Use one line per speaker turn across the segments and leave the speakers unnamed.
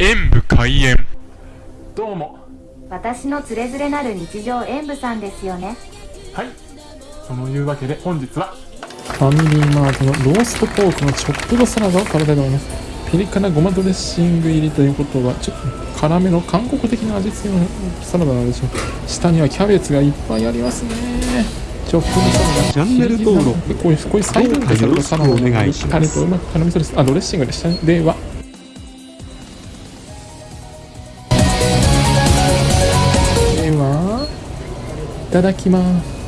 演武開演。どうも。
私のつれづれなる日常演舞さんですよね。
はい。そのいうわけで本日は。
ファミリーマートのローストポークのチョップドサラダを食べたいと思います。ピリ辛ごまドレッシング入りということはちょっと辛めの韓国的な味付けのサラダなんでしょう下にはキャベツがいっぱいありますね。チョップドサラダ。
チャンネル登録。
でこういうこういう細分化されたサラダ
どうかよろしくお願いします。
タレとうまく絡みそうです。あドレッシングでしたね。ではただきます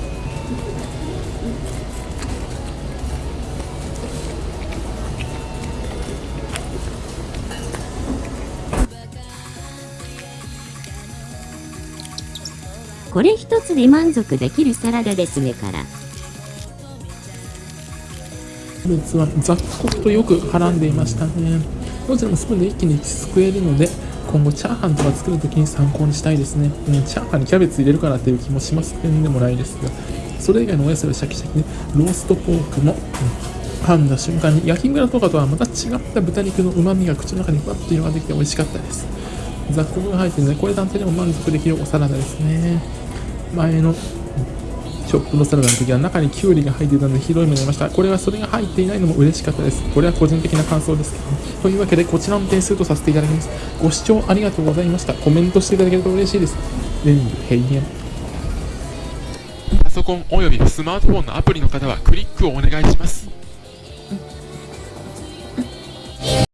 これ一つで満足できるサラダですねから。
キャベツは雑穀とよく絡んでいましたねどちらもスプーンで一気にすくえるので今後チャーハンとか作るときに参考にしたいですね、うん、チャーハンにキャベツ入れるかなっていう気もします。けどでもないですが。それ以外のお野菜はシャキシャキね。ローストポークも、うん。噛んだ瞬間に焼きムラとかとはまた違った豚肉のうまみが口の中にふわっと広がってきて美味しかったです。雑穀が入ってるのでこれ単体でも満足できるおサラダですね。前のショップのサラダの時は中にキュウリが入っていたので広い目になりました。これはそれが入っていないのも嬉しかったです。これは個人的な感想です。けど、ね、というわけでこちらの点数とさせていただきます。ご視聴ありがとうございました。コメントしていただけると嬉しいです。全部閉園
パソコンおよびスマートフォンのアプリの方はクリックをお願いします。